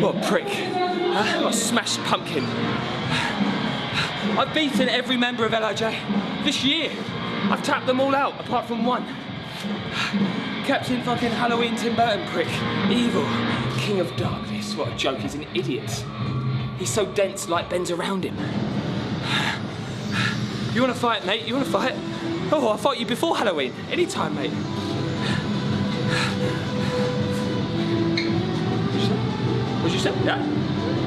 What a prick. Huh? What a smashed pumpkin. I've beaten every member of LIJ this year. I've tapped them all out, apart from one. Captain fucking Halloween Tim Burton prick. Evil. King of Darkness. What a joke, he's an idiot. He's so dense, light bends around him. You wanna fight, mate? You wanna fight? Oh, I fought you before Halloween. Anytime, mate. Say? Yeah?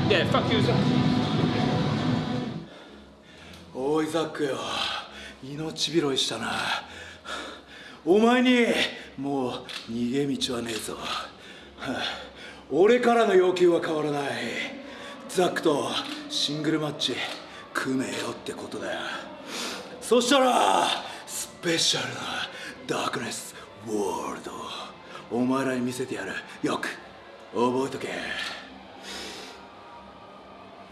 Yeah, fuck you as well. おいザックよ。命拾いしたな。お前にもう逃げ道はねえぞ。はあ俺からの要求は変わらない。ザックとシングルマッチ組めよってことだよ。そしたらスペシャルなダークネスワールド。お前らに見せてやる。よく覚えとけ。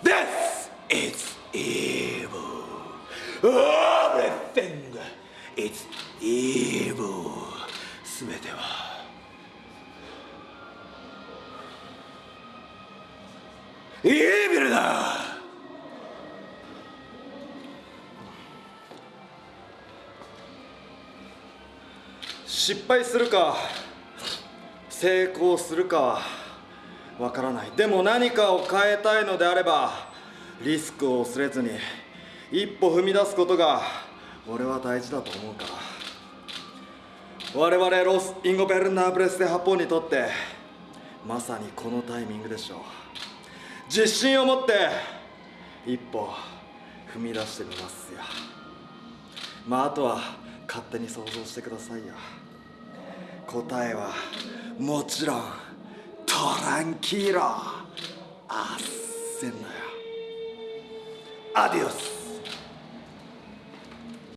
This is evil Everything is evil すべてはイービルだ失敗するか成功するかはわからない。でも何かを変えたいのであればリスクを恐れずに一歩踏み出すことが俺は大事だと思うから。我々 Los Ingobernables de Japón にとってまさにこのタイミングでしょう。自信を持って一歩踏み出してみますよ。まああとは勝手に想像してくださいよ。答えはもちろん。トランキーロあっせんなよ。アディオス。